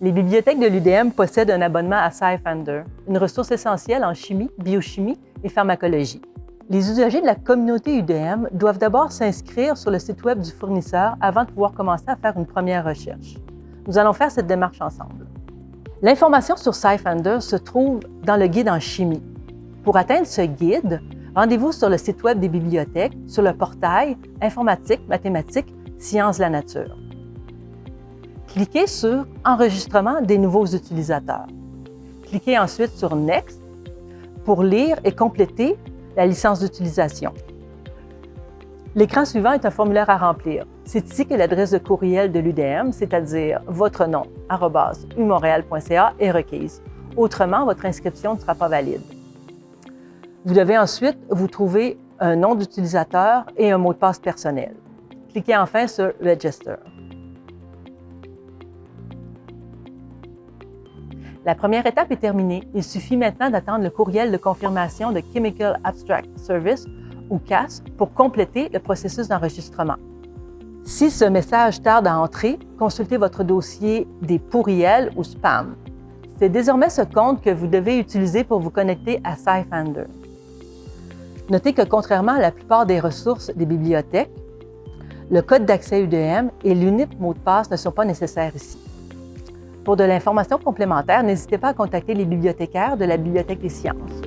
Les bibliothèques de l'UDM possèdent un abonnement à SciFinder, une ressource essentielle en chimie, biochimie et pharmacologie. Les usagers de la communauté UDM doivent d'abord s'inscrire sur le site Web du fournisseur avant de pouvoir commencer à faire une première recherche. Nous allons faire cette démarche ensemble. L'information sur SciFinder se trouve dans le guide en chimie. Pour atteindre ce guide, rendez-vous sur le site Web des bibliothèques, sur le portail Informatique, mathématiques, sciences de la nature cliquez sur Enregistrement des nouveaux utilisateurs. Cliquez ensuite sur Next pour lire et compléter la licence d'utilisation. L'écran suivant est un formulaire à remplir. C'est ici que l'adresse de courriel de l'UDM, c'est-à-dire votre nom, umontréal.ca, est requise. Autrement, votre inscription ne sera pas valide. Vous devez ensuite vous trouver un nom d'utilisateur et un mot de passe personnel. Cliquez enfin sur Register. La première étape est terminée. Il suffit maintenant d'attendre le courriel de confirmation de Chemical Abstract Service, ou CAS, pour compléter le processus d'enregistrement. Si ce message tarde à entrer, consultez votre dossier des pourriels ou spam. C'est désormais ce compte que vous devez utiliser pour vous connecter à SciFinder. Notez que contrairement à la plupart des ressources des bibliothèques, le code d'accès UDM et l'unique mot de passe ne sont pas nécessaires ici. Pour de l'information complémentaire, n'hésitez pas à contacter les bibliothécaires de la Bibliothèque des sciences.